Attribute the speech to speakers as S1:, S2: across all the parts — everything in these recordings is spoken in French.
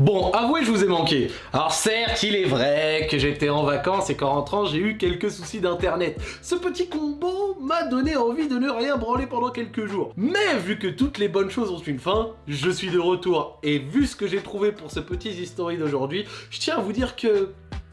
S1: Bon, avouez, je vous ai manqué. Alors certes, il est vrai que j'étais en vacances et qu'en rentrant, j'ai eu quelques soucis d'internet. Ce petit combo m'a donné envie de ne rien branler pendant quelques jours. Mais vu que toutes les bonnes choses ont une fin, je suis de retour. Et vu ce que j'ai trouvé pour ce petit history d'aujourd'hui, je tiens à vous dire que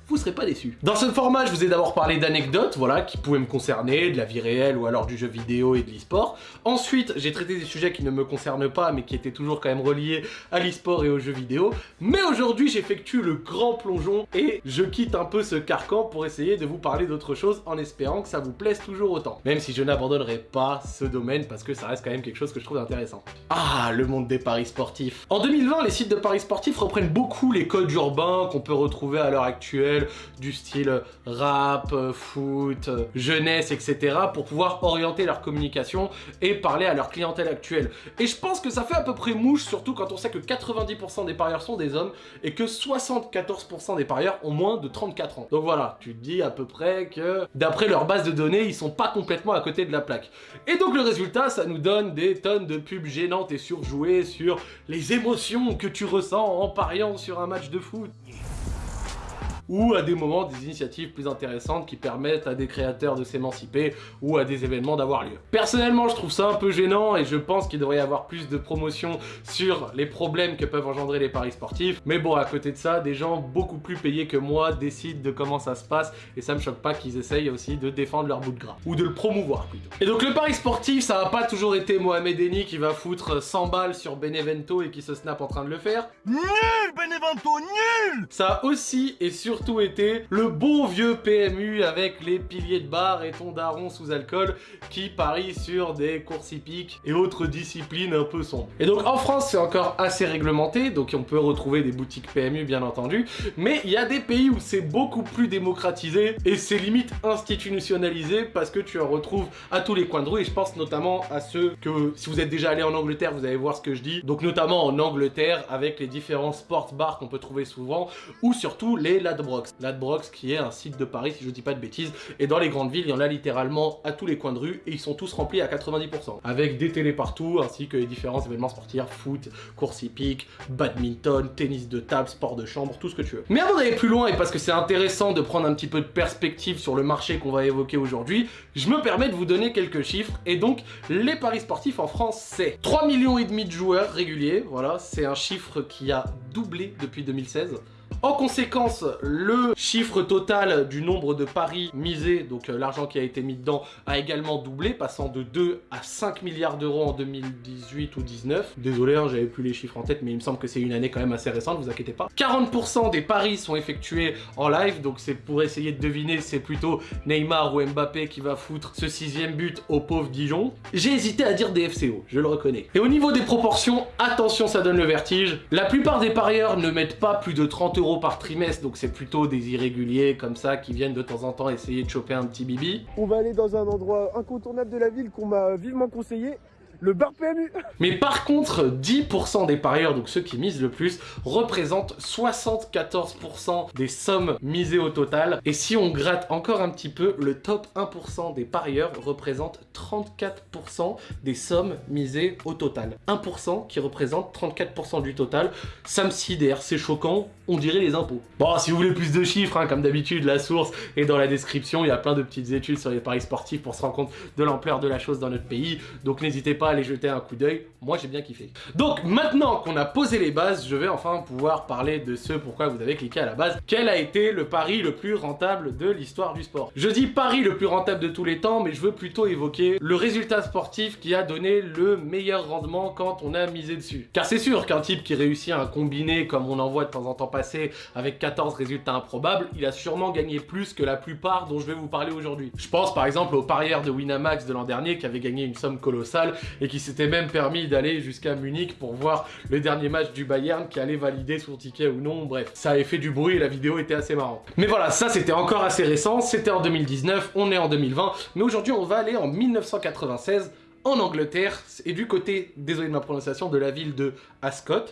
S1: vous serez pas déçus. Dans ce format, je vous ai d'abord parlé d'anecdotes, voilà, qui pouvaient me concerner, de la vie réelle ou alors du jeu vidéo et de l'e-sport. Ensuite, j'ai traité des sujets qui ne me concernent pas, mais qui étaient toujours quand même reliés à l'e-sport et aux jeux vidéo. Mais aujourd'hui, j'effectue le grand plongeon et je quitte un peu ce carcan pour essayer de vous parler d'autre chose en espérant que ça vous plaise toujours autant. Même si je n'abandonnerai pas ce domaine parce que ça reste quand même quelque chose que je trouve intéressant. Ah, le monde des paris sportifs. En 2020, les sites de paris sportifs reprennent beaucoup les codes urbains qu'on peut retrouver à l'heure actuelle du style rap, foot, jeunesse, etc. pour pouvoir orienter leur communication et parler à leur clientèle actuelle. Et je pense que ça fait à peu près mouche, surtout quand on sait que 90% des parieurs sont des hommes et que 74% des parieurs ont moins de 34 ans. Donc voilà, tu te dis à peu près que d'après leur base de données, ils sont pas complètement à côté de la plaque. Et donc le résultat, ça nous donne des tonnes de pubs gênantes et surjouées sur les émotions que tu ressens en pariant sur un match de foot ou à des moments des initiatives plus intéressantes qui permettent à des créateurs de s'émanciper ou à des événements d'avoir lieu. Personnellement, je trouve ça un peu gênant et je pense qu'il devrait y avoir plus de promotion sur les problèmes que peuvent engendrer les paris sportifs. Mais bon, à côté de ça, des gens beaucoup plus payés que moi décident de comment ça se passe et ça me choque pas qu'ils essayent aussi de défendre leur bout de gras. Ou de le promouvoir plutôt. Et donc le pari sportif, ça a pas toujours été Mohamed Eni qui va foutre 100 balles sur Benevento et qui se snap en train de le faire.
S2: Nul Benevento, nul
S1: Ça a aussi et surtout surtout été le bon vieux PMU avec les piliers de bar et ton daron sous alcool qui parie sur des courses hippiques et autres disciplines un peu sombres. Et donc en France c'est encore assez réglementé, donc on peut retrouver des boutiques PMU bien entendu, mais il y a des pays où c'est beaucoup plus démocratisé et c'est limite institutionnalisé parce que tu en retrouves à tous les coins de rue. Et je pense notamment à ceux que si vous êtes déjà allé en Angleterre vous allez voir ce que je dis, donc notamment en Angleterre avec les différents sports bars qu'on peut trouver souvent ou surtout les Ladbrokes. qui est un site de Paris si je dis pas de bêtises. Et dans les grandes villes, il y en a littéralement à tous les coins de rue et ils sont tous remplis à 90%. Avec des télés partout ainsi que les différents événements sportifs, foot, course hippique, badminton, tennis de table, sport de chambre, tout ce que tu veux. Mais avant d'aller plus loin et parce que c'est intéressant de prendre un petit peu de perspective sur le marché qu'on va évoquer aujourd'hui, je me permets de vous donner quelques chiffres et donc les paris sportifs en France c'est 3 millions et demi de joueurs réguliers, voilà, c'est un chiffre qui a doublé depuis 2016. En conséquence, le chiffre total du nombre de paris misés, donc euh, l'argent qui a été mis dedans, a également doublé, passant de 2 à 5 milliards d'euros en 2018 ou 19. Désolé, hein, j'avais plus les chiffres en tête, mais il me semble que c'est une année quand même assez récente, vous inquiétez pas. 40% des paris sont effectués en live, donc c'est pour essayer de deviner, c'est plutôt Neymar ou Mbappé qui va foutre ce sixième but au pauvre Dijon. J'ai hésité à dire des FCO, je le reconnais. Et au niveau des proportions, attention, ça donne le vertige. La plupart des parieurs ne mettent pas plus de 30 euros par trimestre, donc c'est plutôt des irréguliers comme ça qui viennent de temps en temps essayer de choper un petit bibi.
S3: On va aller dans un endroit incontournable de la ville qu'on m'a vivement conseillé, le bar PMU
S1: Mais par contre, 10% des parieurs, donc ceux qui misent le plus, représentent 74% des sommes misées au total. Et si on gratte encore un petit peu, le top 1% des parieurs représente 34% des sommes misées au total. 1% qui représente 34% du total. Ça me sidère, c'est choquant, on dirait les impôts. Bon, si vous voulez plus de chiffres, hein, comme d'habitude, la source est dans la description. Il y a plein de petites études sur les paris sportifs pour se rendre compte de l'ampleur de la chose dans notre pays. Donc n'hésitez pas aller jeter un coup d'œil. Moi, j'ai bien kiffé. Donc, maintenant qu'on a posé les bases, je vais enfin pouvoir parler de ce pourquoi vous avez cliqué à la base. Quel a été le pari le plus rentable de l'histoire du sport? Je dis pari le plus rentable de tous les temps, mais je veux plutôt évoquer le résultat sportif qui a donné le meilleur rendement quand on a misé dessus. Car c'est sûr qu'un type qui réussit un combiné comme on en voit de temps en temps passer avec 14 résultats improbables, il a sûrement gagné plus que la plupart dont je vais vous parler aujourd'hui. Je pense par exemple au parieur de Winamax de l'an dernier qui avait gagné une somme colossale et qui s'était même permis d'aller jusqu'à Munich pour voir le dernier match du Bayern qui allait valider son ticket ou non, bref. Ça avait fait du bruit et la vidéo était assez marrante. Mais voilà, ça c'était encore assez récent, c'était en 2019, on est en 2020, mais aujourd'hui on va aller en 1996 en Angleterre et du côté, désolé de ma prononciation, de la ville de Ascot,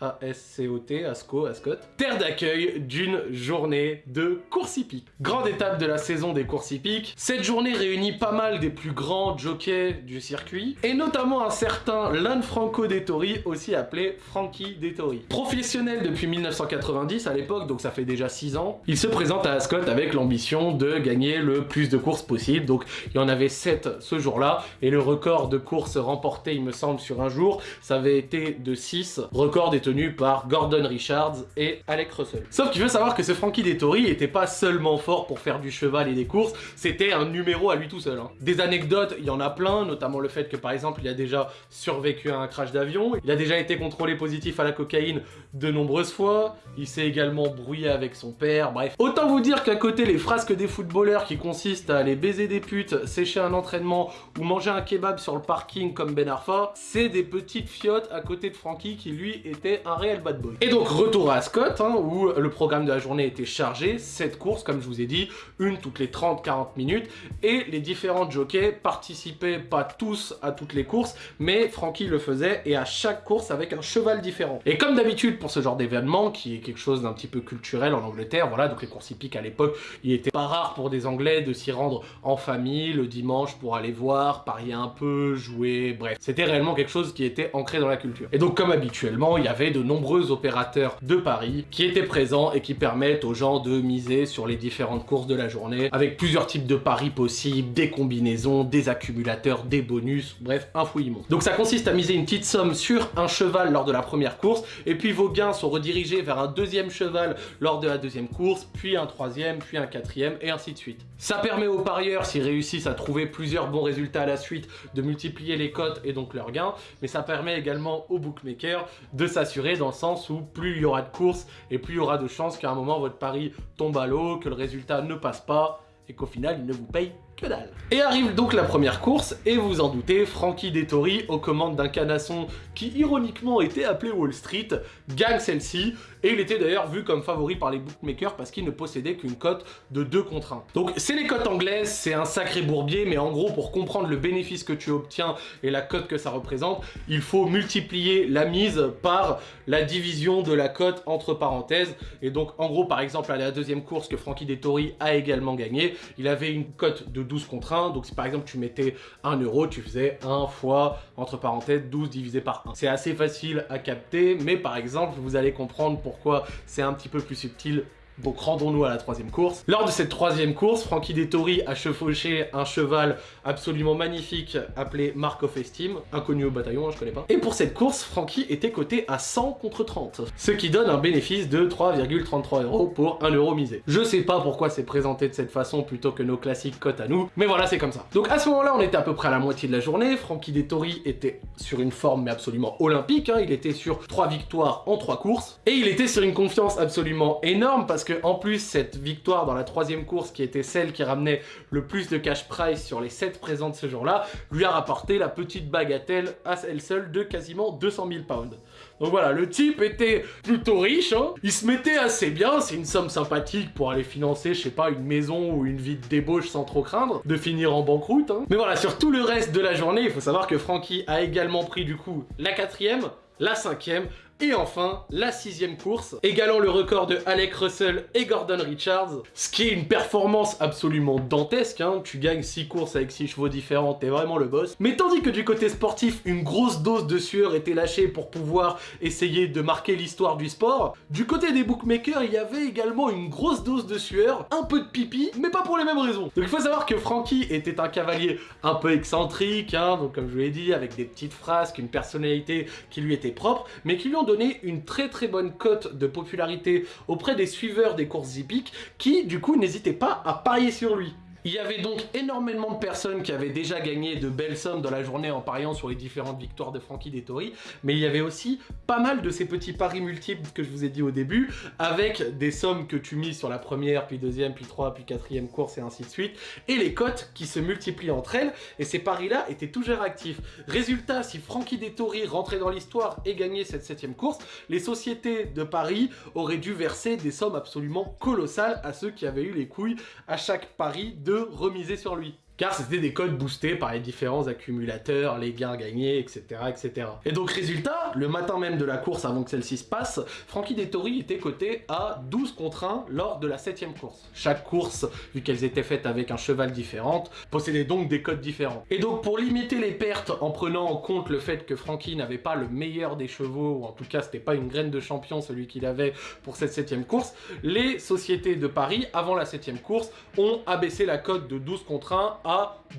S1: A-S-C-O-T, Asco, Ascot, terre d'accueil d'une journée de course hippique. Grande étape de la saison des courses hippiques, cette journée réunit pas mal des plus grands jockeys du circuit, et notamment un certain Lanfranco Dettori, aussi appelé Frankie Dettori. Professionnel depuis 1990 à l'époque, donc ça fait déjà 6 ans, il se présente à Ascot avec l'ambition de gagner le plus de courses possible, donc il y en avait 7 ce jour-là, et le record de courses remportées, il me semble, sur un jour, ça avait été de 6, record par Gordon Richards et Alec Russell. Sauf qu'il veut savoir que ce Frankie Dettori était pas seulement fort pour faire du cheval et des courses, c'était un numéro à lui tout seul. hein. Des anecdotes, il y en a plein, notamment le fait que par exemple il a déjà survécu à un crash d'avion, il a déjà été contrôlé positif à la cocaïne de nombreuses fois, il s'est également brouillé avec son père, bref. Autant vous dire qu'à côté les frasques des footballeurs qui consistent à aller baiser des putes, sécher un entraînement ou manger un kebab sur le parking comme Ben Arfa, c'est des petites fiottes à côté de Frankie qui lui était un réel bad boy. Et donc retour à Ascot, hein, où le programme de la journée était chargé, 7 courses comme je vous ai dit, une toutes les 30-40 minutes, et les différents jockeys participaient pas tous à toutes les courses, mais Frankie le faisait, et à chaque course avec un cheval différent. Et comme d'habitude pour ce genre d'événement, qui est quelque chose d'un petit peu culturel en Angleterre, voilà, donc les courses hippiques à l'époque, il était pas rare pour des Anglais de s'y rendre en famille le dimanche pour aller voir, parier un peu, jouer, bref. C'était réellement quelque chose qui était ancré dans la culture. Et donc comme habituellement, il y avait de nombreux opérateurs de paris qui étaient présents et qui permettent aux gens de miser sur les différentes courses de la journée, avec plusieurs types de paris possibles, des combinaisons, des accumulateurs, des bonus, bref, un fouillis immense. Donc ça consiste à miser une petite somme sur un cheval lors de la première course, et puis vos gains sont redirigés vers un deuxième cheval lors de la deuxième course, puis un troisième, puis un quatrième, et ainsi de suite. Ça permet aux parieurs, s'ils réussissent à trouver plusieurs bons résultats à la suite, de multiplier les cotes et donc leurs gains, mais ça permet également aux bookmakers de s'assurer dans le sens où plus il y aura de courses et plus il y aura de chances qu'à un moment votre pari tombe à l'eau, que le résultat ne passe pas et qu'au final il ne vous paye que dalle. Et arrive donc la première course, et vous en doutez, Frankie Dettori, aux commandes d'un canasson qui ironiquement était appelé Wall Street, gagne celle-ci, et il était d'ailleurs vu comme favori par les bookmakers parce qu'il ne possédait qu'une cote de 2 contre 1. Donc c'est les cotes anglaises, c'est un sacré bourbier, mais en gros pour comprendre le bénéfice que tu obtiens et la cote que ça représente, il faut multiplier la mise par la division de la cote entre parenthèses, et donc en gros par exemple à la deuxième course que Frankie Dettori a également gagné, il avait une cote de 12 contre 1, donc si par exemple tu mettais 1 euro, tu faisais 1 fois, entre parenthèses, 12 divisé par 1. C'est assez facile à capter, mais par exemple, vous allez comprendre pourquoi c'est un petit peu plus subtil donc rendons-nous à la troisième course. Lors de cette troisième course, Frankie Dettori a chevauché un cheval absolument magnifique appelé Mark of Esteem, inconnu au bataillon, hein, je connais pas. Et pour cette course, Frankie était coté à 100 contre 30, ce qui donne un bénéfice de 3,33 euros pour 1 euro misé. Je sais pas pourquoi c'est présenté de cette façon plutôt que nos classiques cotes à nous, mais voilà, c'est comme ça. Donc à ce moment-là, on était à peu près à la moitié de la journée, Frankie Dettori était sur une forme mais absolument olympique, hein. il était sur 3 victoires en 3 courses, et il était sur une confiance absolument énorme parce que en plus cette victoire dans la troisième course qui était celle qui ramenait le plus de cash prize sur les 7 présentes ce jour-là lui a rapporté la petite bagatelle à elle seule de quasiment 200 000 pounds. Donc voilà, le type était plutôt riche, hein. il se mettait assez bien, c'est une somme sympathique pour aller financer, je sais pas, une maison ou une vie de débauche sans trop craindre de finir en banqueroute. Hein. Mais voilà, sur tout le reste de la journée, il faut savoir que Frankie a également pris du coup la quatrième, la cinquième, et enfin, la sixième course, égalant le record de Alec Russell et Gordon Richards, ce qui est une performance absolument dantesque, hein. tu gagnes 6 courses avec 6 chevaux différents, t'es vraiment le boss. Mais tandis que du côté sportif, une grosse dose de sueur était lâchée pour pouvoir essayer de marquer l'histoire du sport, du côté des bookmakers, il y avait également une grosse dose de sueur, un peu de pipi, mais pas pour les mêmes raisons. Donc il faut savoir que Frankie était un cavalier un peu excentrique, hein, donc comme je vous l'ai dit, avec des petites phrases, une personnalité qui lui était propre, mais qui lui ont donné une très très bonne cote de popularité auprès des suiveurs des courses hippiques qui du coup n'hésitaient pas à parier sur lui. Il y avait donc énormément de personnes qui avaient déjà gagné de belles sommes dans la journée en pariant sur les différentes victoires de Frankie Dettori, mais il y avait aussi pas mal de ces petits paris multiples que je vous ai dit au début, avec des sommes que tu mises sur la première, puis deuxième, puis trois, puis quatrième course et ainsi de suite, et les cotes qui se multiplient entre elles, et ces paris-là étaient toujours actifs. Résultat, si Frankie Dettori rentrait dans l'histoire et gagnait cette septième course, les sociétés de paris auraient dû verser des sommes absolument colossales à ceux qui avaient eu les couilles à chaque pari de remiser sur lui. Car c'était des codes boostés par les différents accumulateurs, les gains gagnés, etc. etc. Et donc résultat, le matin même de la course avant que celle-ci se passe, Frankie Dettori était coté à 12 contre 1 lors de la 7 course. Chaque course, vu qu'elles étaient faites avec un cheval différent, possédait donc des codes différents. Et donc pour limiter les pertes en prenant en compte le fait que Frankie n'avait pas le meilleur des chevaux, ou en tout cas c'était pas une graine de champion celui qu'il avait pour cette 7 course, les sociétés de Paris, avant la 7 course, ont abaissé la cote de 12 contre 1 à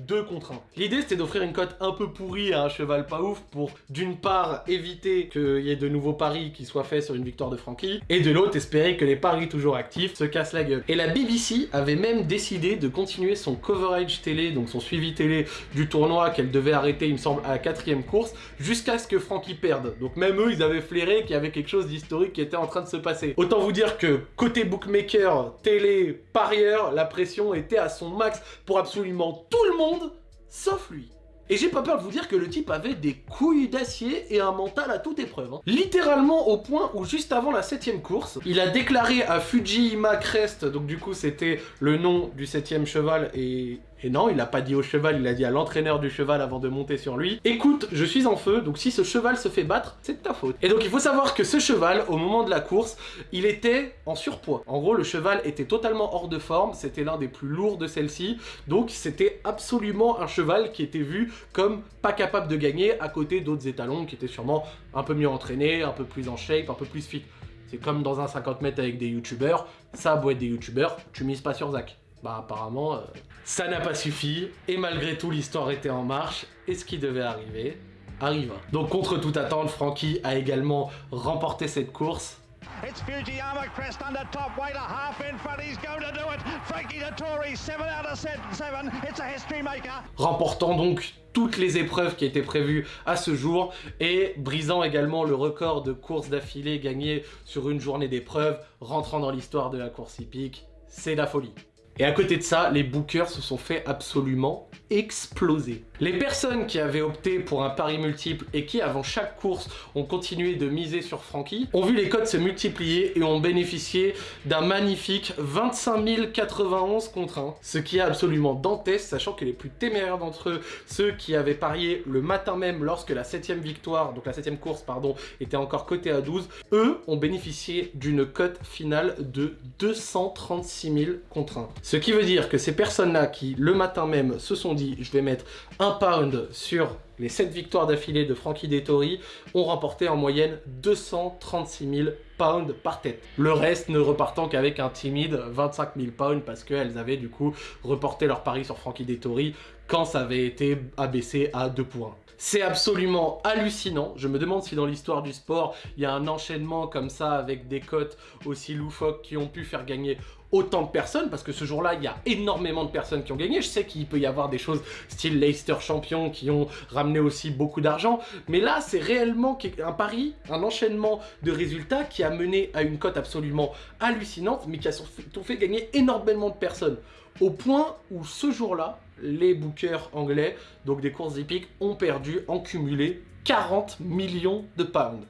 S1: 2 contre 1. L'idée c'était d'offrir une cote un peu pourrie à un cheval pas ouf pour d'une part éviter qu'il y ait de nouveaux paris qui soient faits sur une victoire de Frankie, et de l'autre espérer que les paris toujours actifs se cassent la gueule. Et la BBC avait même décidé de continuer son coverage télé, donc son suivi télé du tournoi qu'elle devait arrêter, il me semble, à la quatrième course, jusqu'à ce que Frankie perde. Donc même eux, ils avaient flairé qu'il y avait quelque chose d'historique qui était en train de se passer. Autant vous dire que côté bookmaker, télé, parieur, la pression était à son max pour absolument tout le monde, sauf lui. Et j'ai pas peur de vous dire que le type avait des couilles d'acier et un mental à toute épreuve. Hein. Littéralement au point où juste avant la septième course, il a déclaré à Fujima Crest, donc du coup c'était le nom du septième cheval et et non, il n'a pas dit au cheval, il a dit à l'entraîneur du cheval avant de monter sur lui. Écoute, je suis en feu, donc si ce cheval se fait battre, c'est de ta faute. Et donc il faut savoir que ce cheval, au moment de la course, il était en surpoids. En gros, le cheval était totalement hors de forme, c'était l'un des plus lourds de celle-ci, donc c'était absolument un cheval qui était vu comme pas capable de gagner à côté d'autres étalons qui étaient sûrement un peu mieux entraînés, un peu plus en shape, un peu plus fit. C'est comme dans un 50 mètres avec des youtubeurs, ça a être des youtubeurs, tu mises pas sur Zach. Bah apparemment, euh, ça n'a pas suffi, et malgré tout l'histoire était en marche, et ce qui devait arriver, arriva. Donc contre toute attente, Frankie a également remporté cette course, It's Fujiyama crest under top weight, a half in front, he's going to do it. Frankie Dettori, 7 out of 7, it's a history maker. Remportant donc toutes les épreuves qui étaient prévues à ce jour et brisant également le record de courses d'affilée gagnées sur une journée d'épreuve, rentrant dans l'histoire de la course hippique, c'est la folie. Et à côté de ça, les bookers se sont fait absolument exploser. Les personnes qui avaient opté pour un pari multiple et qui, avant chaque course, ont continué de miser sur Frankie, ont vu les codes se multiplier et ont bénéficié d'un magnifique 25 091 contre 1. Ce qui est absolument dantesque, sachant que les plus téméraires d'entre eux, ceux qui avaient parié le matin même lorsque la 7 victoire, donc la 7 course, pardon, était encore cotée à 12, eux ont bénéficié d'une cote finale de 236 000 contre 1. Ce qui veut dire que ces personnes-là qui, le matin même, se sont dit « je vais mettre un pound sur les 7 victoires d'affilée de Frankie Dettori ont remporté en moyenne 236 000 pounds par tête. Le reste ne repartant qu'avec un timide 25 000 pounds parce qu'elles avaient du coup reporté leur pari sur Frankie Dettori quand ça avait été abaissé à 2 points. C'est absolument hallucinant. Je me demande si dans l'histoire du sport, il y a un enchaînement comme ça avec des cotes aussi loufoques qui ont pu faire gagner autant de personnes parce que ce jour-là, il y a énormément de personnes qui ont gagné. Je sais qu'il peut y avoir des choses style Leicester champion qui ont ramené aussi beaucoup d'argent. Mais là, c'est réellement un pari, un enchaînement de résultats qui a mené à une cote absolument hallucinante mais qui a surtout fait gagner énormément de personnes. Au point où ce jour-là, les bookers anglais, donc des courses hippiques, ont perdu en cumulé 40 millions de pounds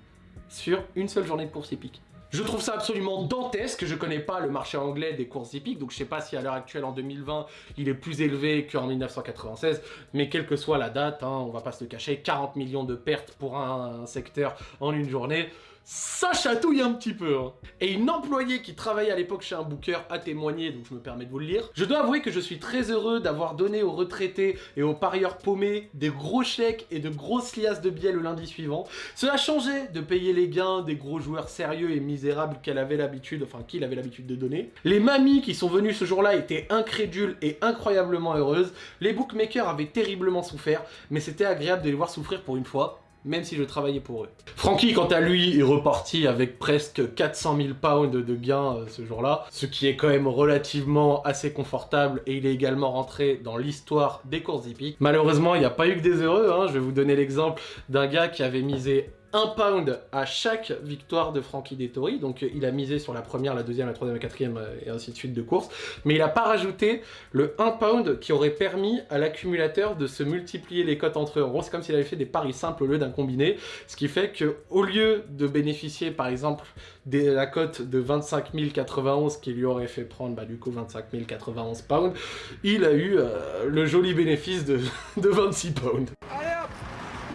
S1: sur une seule journée de course hippique. Je trouve ça absolument dantesque, je connais pas le marché anglais des courses hippiques, donc je sais pas si à l'heure actuelle en 2020 il est plus élevé qu'en 1996, mais quelle que soit la date, hein, on va pas se le cacher, 40 millions de pertes pour un secteur en une journée, ça chatouille un petit peu. Hein. Et une employée qui travaillait à l'époque chez un booker a témoigné, donc je me permets de vous le lire. Je dois avouer que je suis très heureux d'avoir donné aux retraités et aux parieurs paumés des gros chèques et de grosses liasses de billets le lundi suivant. Cela changeait de payer les gains des gros joueurs sérieux et misérables qu'elle avait l'habitude, enfin qu'il avait l'habitude de donner. Les mamies qui sont venues ce jour-là étaient incrédules et incroyablement heureuses. Les bookmakers avaient terriblement souffert, mais c'était agréable de les voir souffrir pour une fois même si je travaillais pour eux. Frankie, quant à lui, est reparti avec presque 400 000 pounds de gains euh, ce jour-là, ce qui est quand même relativement assez confortable, et il est également rentré dans l'histoire des courses hippiques. Malheureusement, il n'y a pas eu que des heureux, hein. je vais vous donner l'exemple d'un gars qui avait misé un pound à chaque victoire de Frankie Dettori. Donc il a misé sur la première, la deuxième, la troisième, la quatrième euh, et ainsi de suite de course. Mais il n'a pas rajouté le 1 pound qui aurait permis à l'accumulateur de se multiplier les cotes entre eux. En gros, c'est comme s'il avait fait des paris simples au lieu d'un combiné. Ce qui fait que au lieu de bénéficier par exemple de la cote de 25 091 qui lui aurait fait prendre bah, du coup 25 091 pounds, il a eu euh, le joli bénéfice de, de 26 pounds.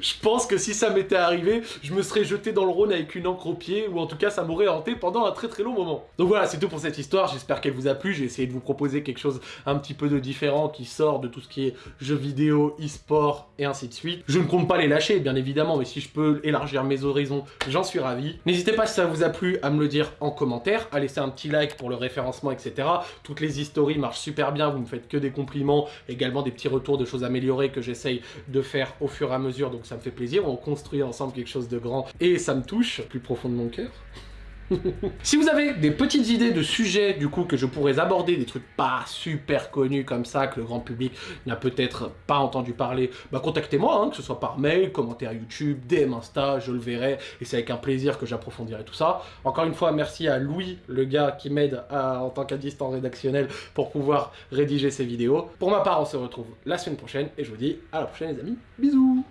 S1: Je pense que si ça m'était arrivé, je me serais jeté dans le Rhône avec une encre au pied, ou en tout cas ça m'aurait hanté pendant un très très long moment. Donc voilà, c'est tout pour cette histoire, j'espère qu'elle vous a plu, j'ai essayé de vous proposer quelque chose un petit peu de différent qui sort de tout ce qui est jeux vidéo, e-sport et ainsi de suite. Je ne compte pas les lâcher, bien évidemment, mais si je peux élargir mes horizons, j'en suis ravi. N'hésitez pas si ça vous a plu à me le dire en commentaire, à laisser un petit like pour le référencement, etc. Toutes les histories marchent super bien, vous me faites que des compliments, également des petits retours de choses améliorées que j'essaye de faire au fur et à mesure, donc ça me fait plaisir, on construit ensemble quelque chose de grand et ça me touche plus profond de mon cœur. si vous avez des petites idées de sujets du coup que je pourrais aborder, des trucs pas super connus comme ça, que le grand public n'a peut-être pas entendu parler, bah contactez-moi, hein, que ce soit par mail, commentaire YouTube, DM Insta, je le verrai, et c'est avec un plaisir que j'approfondirai tout ça. Encore une fois, merci à Louis, le gars qui m'aide en tant qu'assistant rédactionnel pour pouvoir rédiger ces vidéos. Pour ma part, on se retrouve la semaine prochaine, et je vous dis à la prochaine les amis, bisous